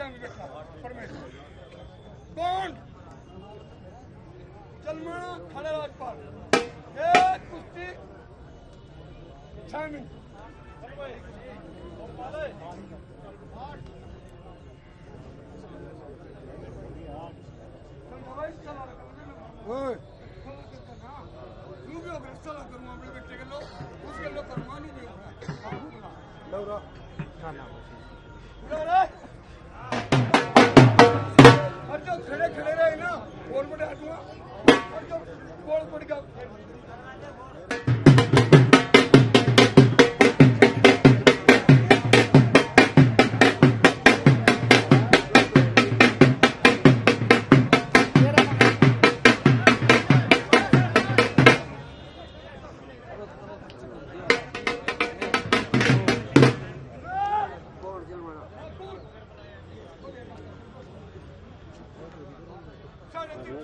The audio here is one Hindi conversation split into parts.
शामी बैठा परमेश्वर। कौन? सलमान खड़े राजपाल। एक कुश्ती। अपने बेटे उसके लो करवानू भी होगा लौरा। लौरा। खड़े खड़े रहे ना बोल बड़े आदमी और जो बोल पड़ गया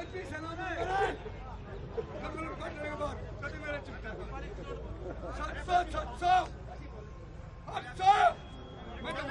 कोई पीछे ना करे जब मैंने काटने के बाद कभी मेरे चिपटा सात सौ सात सौ आठ सौ। मैं तो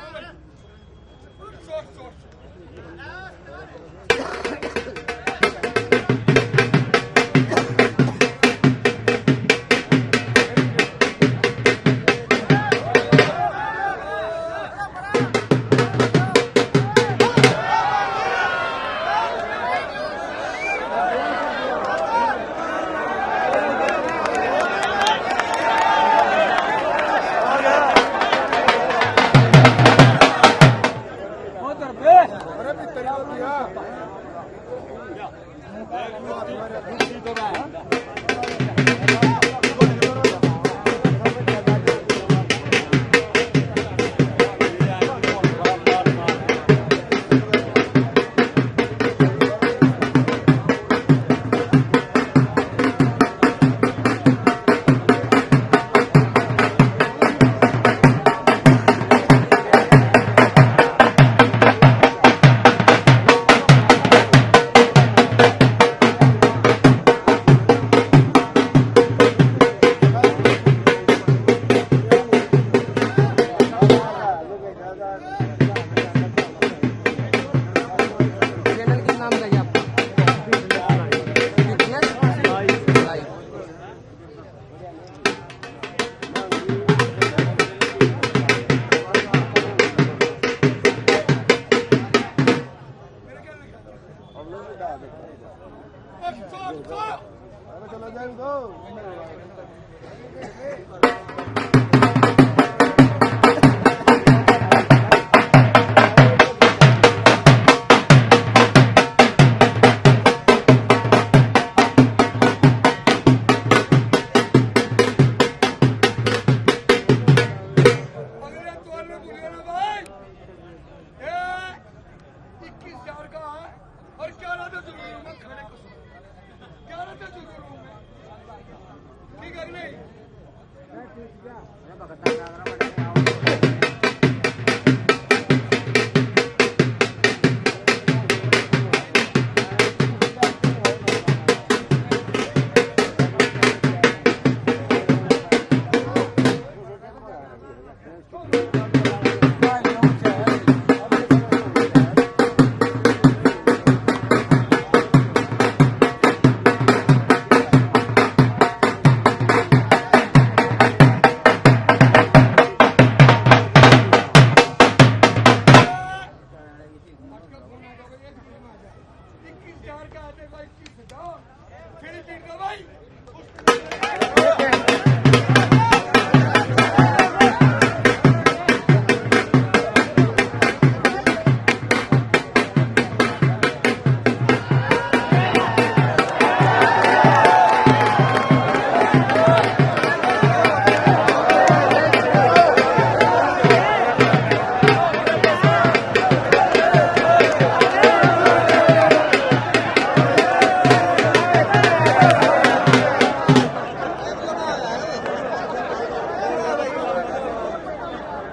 और ग्यारह तो ज़रूर मैं? खाने को। ग्यारह तो ज़रूर हूँ ठीक है नहीं फिर भी गवाई